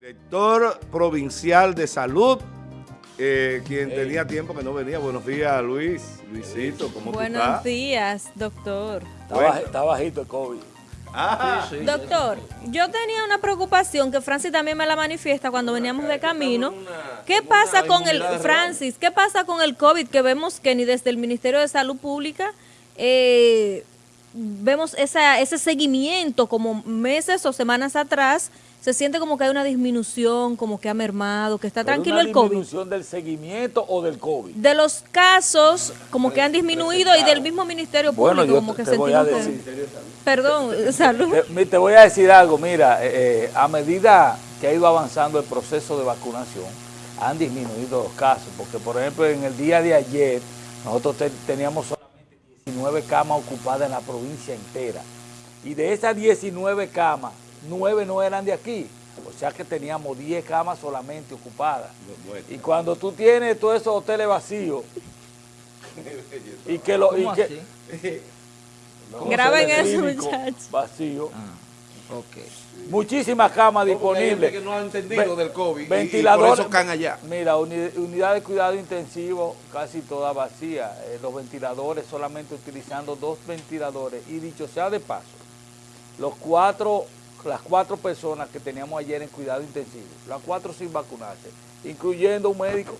Director Provincial de Salud, eh, quien tenía tiempo que no venía. Buenos días, Luis. Luisito, ¿cómo Buenos tú estás? días, doctor. Está, baj- está bajito el COVID. Ah, Doctor, yo tenía una preocupación que Francis también me la manifiesta cuando veníamos de camino. ¿Qué pasa con el, Francis, qué pasa con el COVID que vemos que ni desde el Ministerio de Salud Pública eh, vemos esa, ese seguimiento como meses o semanas atrás? Se siente como que hay una disminución, como que ha mermado, que está Pero tranquilo el COVID. disminución del seguimiento o del COVID? De los casos, como que han disminuido y del mismo Ministerio Público, Bueno, como que te voy a sentimos que- decir. Perdón, salud. Te, voy a decir algo, mira, eh, eh, a medida que ha ido avanzando el proceso de vacunación, han disminuido los casos, porque por ejemplo en el día de ayer nosotros te- teníamos solamente 19 camas ocupadas en la provincia entera, y de esas 19 camas, 9 no eran de aquí, o sea que teníamos 10 camas solamente ocupadas. Y cuando tú tienes todos esos hoteles vacíos, y que lo... y ¿Cómo que- así? los Graben eso, muchachos. Vacíos. Ok. Muchísimas camas disponibles. que no ha entendido Ve- del COVID y- y ventiladores- por eso caen allá. Mira, uni- unidad de cuidado intensivo casi toda vacía. Eh, los ventiladores solamente utilizando dos ventiladores. Y dicho sea de paso, los cuatro, las cuatro personas que teníamos ayer en cuidado intensivo, las cuatro sin vacunarse, incluyendo un médico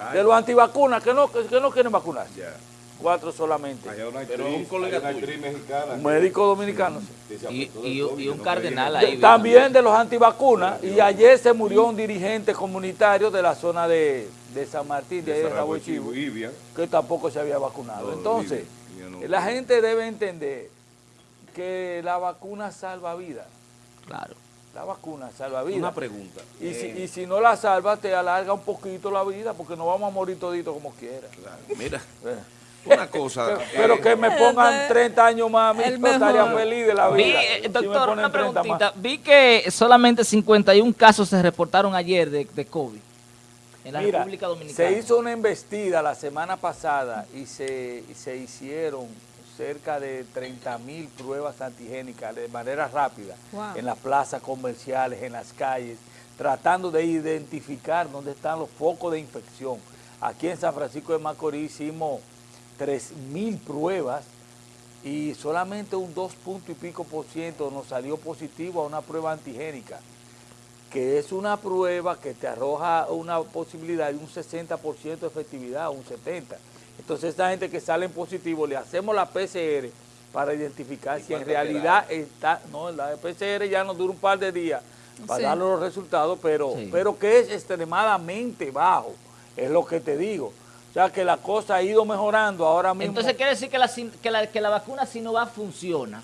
Ay. de los antivacunas que no, que, que no quieren vacunarse. Ya. Cuatro solamente. Pero un colega mexicana. Un médico dominicano. sí. Y, y- y un cardenal ahí. También de los antivacunas. Y ayer se murió un dirigente comunitario de la zona de, de San Martín, de, ahí de Rabo Chivo, que tampoco se había vacunado. No, Entonces, no. la gente debe entender que la vacuna salva vidas. Claro. La vacuna salva vidas. Una pregunta. Y si, Eh, y si no la salva, te alarga un poquito la vida, porque no vamos a morir todito como quiera. claro, Mira, Eh. una cosa. Pero eh, que me pongan 30 años más a mí, El yo estaría feliz de la Vi, vida. eh, Si me doctor, ponen una 30 más. preguntita. Vi que solamente 51 casos se reportaron ayer de, de COVID en la Mira, República Dominicana. se hizo una embestida la semana pasada y se, y se hicieron cerca de 30 mil pruebas antigénicas de manera rápida Wow. en las plazas comerciales, en las calles, tratando de identificar dónde están los focos de infección. Aquí en San Francisco de Macorís hicimos 3 mil pruebas y solamente un 2 punto y pico por ciento nos salió positivo a una prueba antigénica que es una prueba que te arroja una posibilidad de un 60% de efectividad, un 70%. Entonces, esta gente que sale en positivo, le hacemos la PCR para identificar si en realidad está, no, la PCR ya nos dura un par de días para Sí. dar los resultados, pero, Sí. pero que es extremadamente bajo, es lo que te digo. O sea, que la cosa ha ido mejorando ahora mismo. Entonces quiere decir que la, que la, que la vacuna Sinovac funciona.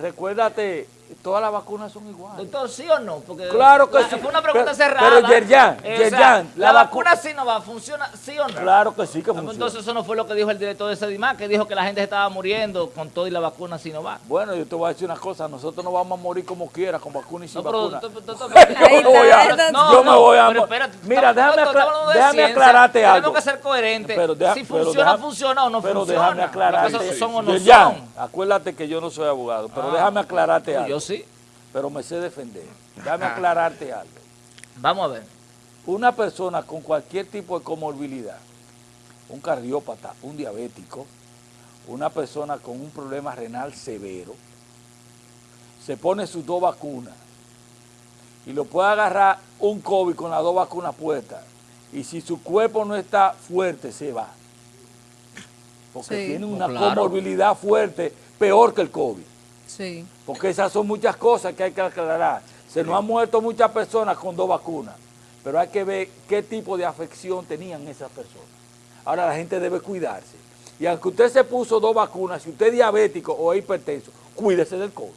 Recuérdate, todas las vacunas son iguales. Doctor, ¿sí o no? Porque Claro que la- sí. Fue una pregunta Pero- cerrada. pero, Yerjan, Eh, Yerjan, la, la vacu- vacuna Sinovac funciona, ¿sí o no? Claro que sí que pues funciona. Entonces eso no fue lo que dijo el director de Sedimar, que dijo que la gente estaba muriendo con todo y la vacuna Sinovac. Bueno, yo te voy a decir una cosa, nosotros no vamos a morir como quiera, con vacuna y sin No, pero, vacuna. doctor, doctor, Ahí yo me voy a, No, yo me voy a pero espérate, Mira, déjame, acla- déjame aclararte algo. Tenemos que ser coherentes. Pero deja- si pero funciona, deja- funciona o no pero funciona. déjame aclararte. Son o no Yerjan, son. acuérdate que yo no soy abogado, pero Ah, déjame aclararte algo. Yo sí. Pero me sé defender. Déjame aclararte algo. Vamos a ver. Una persona con cualquier tipo de comorbilidad, un cardiópata, un diabético, una persona con un problema renal severo, se pone sus dos vacunas y lo puede agarrar un COVID con las dos vacunas puestas y si su cuerpo no está fuerte, se va. Porque Sí. tiene una Claro. comorbilidad fuerte, peor que el COVID. Sí. Porque esas son muchas cosas que hay que aclarar. Se nos han muerto muchas personas con dos vacunas, pero hay que ver qué tipo de afección tenían esas personas. Ahora la gente debe cuidarse. Y aunque usted se puso dos vacunas, si usted es diabético o hipertenso, cuídese del COVID.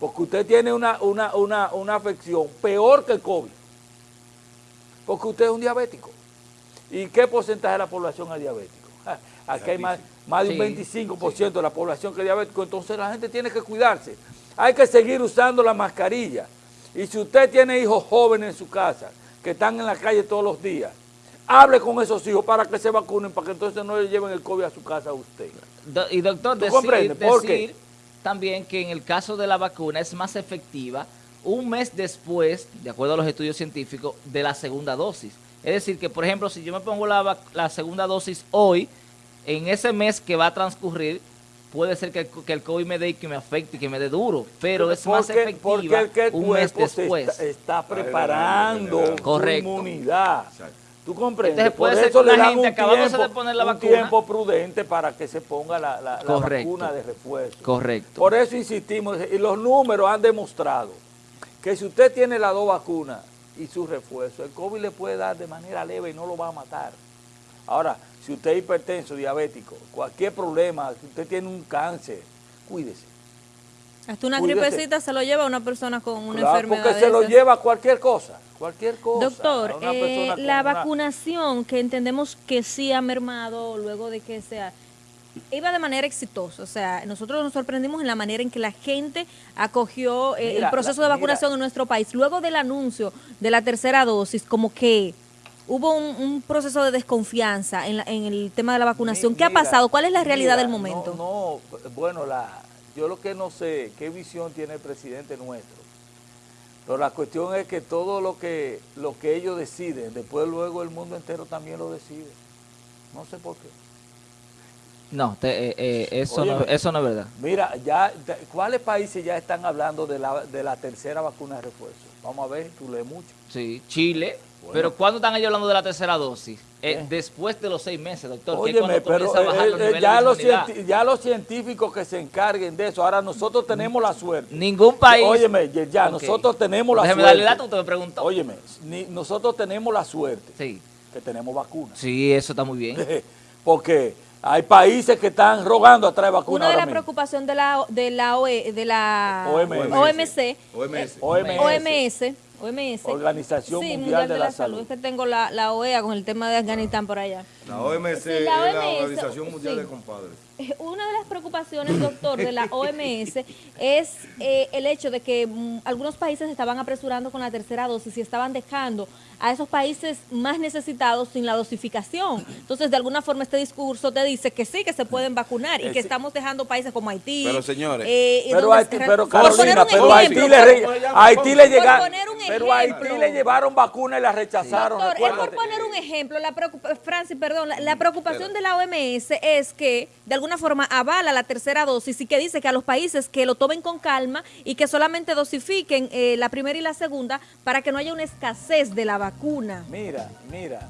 Porque usted tiene una, una, una, una afección peor que el COVID. Porque usted es un diabético. ¿Y qué porcentaje de la población es diabético? Aquí hay más, más de un Sí, 25% de la población que es diabético, entonces la gente tiene que cuidarse. Hay que seguir usando la mascarilla. Y si usted tiene hijos jóvenes en su casa, que están en la calle todos los días, hable con esos hijos para que se vacunen, para que entonces no le lleven el COVID a su casa a usted. Do- y doctor, ¿Tú decir, decir también que en el caso de la vacuna es más efectiva un mes después, de acuerdo a los estudios científicos, de la segunda dosis. Es decir, que por ejemplo, si yo me pongo la, segunda dosis hoy, en ese mes que va a transcurrir, puede ser que el, que el COVID me dé y que me afecte y que me dé duro, pero es más efectiva porque el que el un mes después. está, está preparando su Correcto. inmunidad. ¿Tú comprendes? Entonces, puede Por ser eso que le una gente un acabándose tiempo, de poner la un vacuna. tiempo prudente para que se ponga la, la- vacuna de refuerzo. Correcto. Por eso insistimos, y los números han demostrado que si usted tiene las dos vacunas y su refuerzo, el COVID le puede dar de manera leve y no lo va a matar. Ahora, si usted es hipertenso, diabético, cualquier problema, si usted tiene un cáncer, cuídese. Hasta una Cuídese. gripecita se lo lleva a una persona con una Claro, enfermedad porque se lo lleva cualquier cosa, cualquier cosa. Doctor, eh, la una- vacunación que entendemos que sí ha mermado luego de que sea iba de manera exitosa, o sea, nosotros nos sorprendimos en la manera en que la gente acogió eh, Mira, el proceso la- de vacunación mira. en nuestro país. Luego del anuncio de la tercera dosis, como que hubo un, un proceso de desconfianza en, la- en el tema de la vacunación. Mi- ¿Qué ha pasado? ¿Cuál es la realidad del momento? No, no, bueno, la, yo lo que no sé, qué visión tiene el presidente nuestro. Pero la cuestión es que todo lo que, lo que ellos deciden, después luego el mundo entero también lo decide. No sé por qué. No, te- eh, eh, eso, no, eso no es verdad. Mira, ya, ¿cuáles países ya están hablando de la, de la tercera vacuna de refuerzo? Vamos a ver, tú lees mucho. Sí, Chile. Pero ¿cuándo están ellos hablando de la tercera dosis? Eh, después de los seis meses, doctor. Óyeme, pero a los ya, los ya científicos que se encarguen de eso, ahora nosotros tenemos la suerte. Ningún país. Óyeme, ya, nosotros tenemos la Déjeme suerte. darle dato, usted me preguntó. Óyeme, ni- nosotros tenemos la suerte Sí, que tenemos vacunas. sí, eso está muy bien. Porque hay países que están rogando a traer vacunas Una de las preocupaciones de la, de la, OE de la OMS. OMC, OMS. OMS. OMS, OMS, Organización sí, Mundial de la Salud. Es que tengo la, la OEA con el tema de Afganistán por allá. La OMS Sí, es la la OMS, Organización Mundial sí. de Compadres. Eh, Una de las preocupaciones, doctor, de la OMS es eh, el hecho de que mm, algunos países estaban apresurando con la tercera dosis y estaban dejando a esos países más necesitados sin la dosificación. Entonces, de alguna forma, este discurso te dice que sí, que se pueden vacunar y Eh, que sí. estamos dejando países como Haití. Pero, señores, eh, Pero, Haití, pero Carolina, pero Haití le, Haití le por llegaron, pero a Haití le llevaron vacunas y la rechazaron. Doctor, es por poner un ejemplo, la preocupa- Francis, perdón, la, la preocupación de la OMS es que de alguna forma avala la tercera dosis y que dice que a los países que lo tomen con calma y que solamente dosifiquen eh, la primera y la segunda para que no haya una escasez de la vacuna. Mira, mira,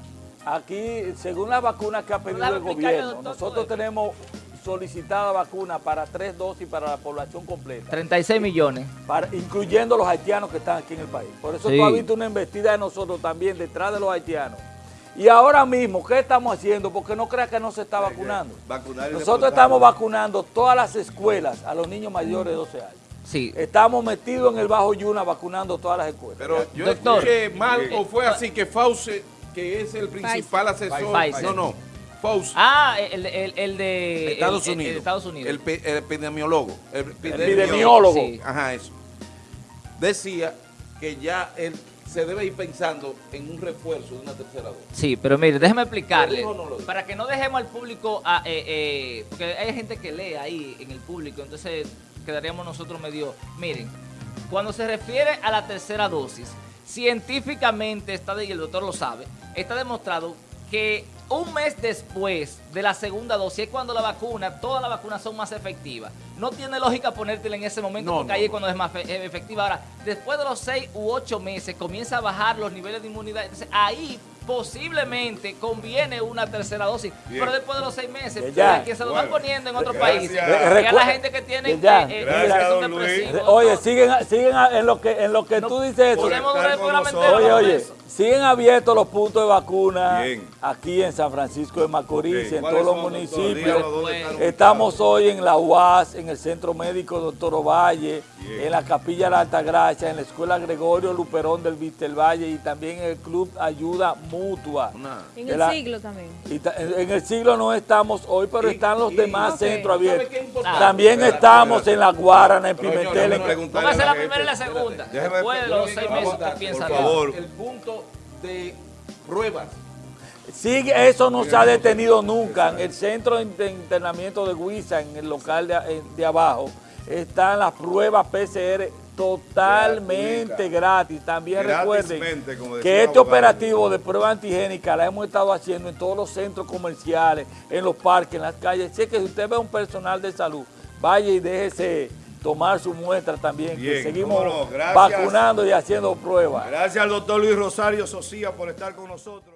aquí, según las vacunas que ha pedido el gobierno, nosotros tenemos solicitada vacuna para tres dosis para la población completa. 36 millones. para- incluyendo los haitianos que están aquí en el país. Por eso Sí. tú has visto una embestida de nosotros también detrás de los haitianos. Y ahora mismo, ¿qué estamos haciendo? Porque no creas que no se está vacunando. Nosotros estamos vacunando todas las escuelas a los niños mayores de 12 años. Sí. Estamos metidos en el Bajo Yuna vacunando todas las escuelas. Pero yo Doctor. escuché mal o fue así que Fauci, que es el principal asesor. Pfizer. No, no. Ah, el, el, el de Estados el- Unidos. el Estados Unidos. Epidemiólogo. El epidemiólogo. Sí. Ajá, eso. Decía que ya él se debe ir pensando en un refuerzo de una tercera dosis. Sí, pero mire, déjeme explicarle. Para que no dejemos al público, a- eh, eh, porque hay gente que lee ahí en el público, entonces quedaríamos nosotros medio... Miren, cuando se refiere a la tercera dosis, científicamente está, y el doctor lo sabe, está demostrado que un mes después de la segunda dosis es cuando la vacuna, todas las vacunas son más efectivas. No tiene lógica ponértela en ese momento No, porque no, ahí es cuando es más eh, efectiva. Ahora, después de los seis u ocho meses comienza a bajar los niveles de inmunidad. Entonces ahí posiblemente conviene una tercera dosis. Bien. Pero después de los seis meses, Ya, que se lo bueno. van poniendo en otros países, Re- que a la gente que tiene Ya, eh, eh, gracias, que son Oye, siguen, siguen a- en lo que, en lo que No tú dices eso. podemos estar durar el con programa nosotros. entero Oye, oye, eso. Siguen abiertos los puntos de vacuna Bien. aquí en San Francisco de Macorís, Ok, en ¿cuáles todos los municipios. Estamos hoy en la UAS, en el Centro Médico Doctor Ovalle, Bien. en la Capilla La Altagracia, en la Escuela Gregorio Luperón del Vistelvalle y también en el Club Ayuda Mutua. Una- En De el la- siglo también. y ta- en el siglo no estamos hoy, pero Y- están los y- demás ok. centros ¿Sabe abiertos. También Espérate, estamos espérate. en la Guarana, en Pero, señor, Pimentel. Póngase a la gente. primera y la segunda. Déjeme- Después de los seis meses, usted Por piensa favor. El punto de pruebas. Sigue, eso no se ha detenido nunca. En el centro de internamiento de Huiza, en el local de, abajo, están las pruebas PCR totalmente gratis. También recuerden que este abogado. operativo de prueba antigénica la hemos estado haciendo en todos los centros comerciales, en los parques, en las calles. Sé que si usted ve a un personal de salud, vaya y déjese tomar su muestra también, Bien, que seguimos no, vacunando y haciendo pruebas. Gracias al doctor Luis Rosario Socía por estar con nosotros.